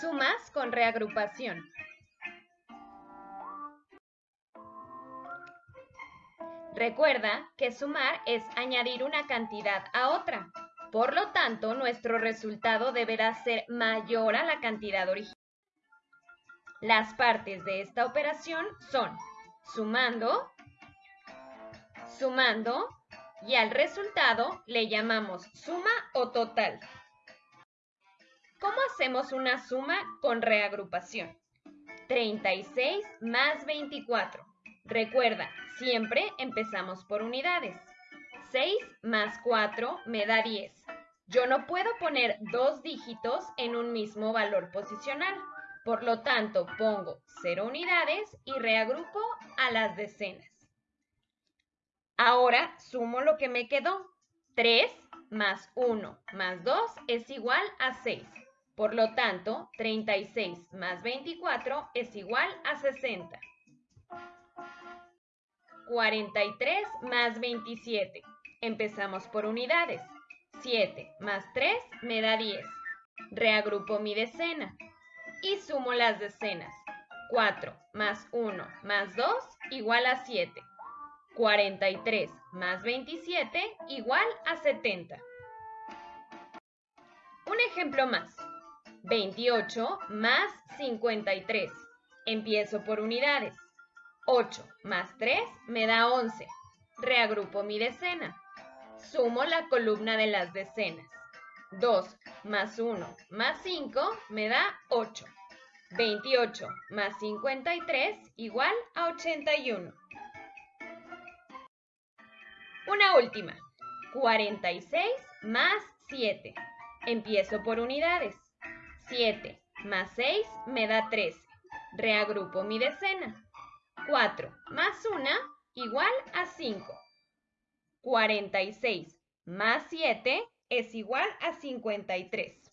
Sumas con reagrupación. Recuerda que sumar es añadir una cantidad a otra. Por lo tanto, nuestro resultado deberá ser mayor a la cantidad original. Las partes de esta operación son sumando, sumando y al resultado le llamamos suma o total. ¿Cómo hacemos una suma con reagrupación? 36 más 24. Recuerda, siempre empezamos por unidades. 6 más 4 me da 10. Yo no puedo poner dos dígitos en un mismo valor posicional. Por lo tanto, pongo 0 unidades y reagrupo a las decenas. Ahora sumo lo que me quedó. 3 más 1 más 2 es igual a 6. Por lo tanto, 36 más 24 es igual a 60. 43 más 27. Empezamos por unidades. 7 más 3 me da 10. Reagrupo mi decena y sumo las decenas. 4 más 1 más 2 igual a 7. 43 más 27 igual a 70. Un ejemplo más. 28 más 53. Empiezo por unidades. 8 más 3 me da 11. Reagrupo mi decena. Sumo la columna de las decenas. 2 más 1 más 5 me da 8. 28 más 53 igual a 81. Una última. 46 más 7. Empiezo por unidades. 7 más 6 me da 13. Reagrupo mi decena. 4 más 1 igual a 5. 46 más 7 es igual a 53.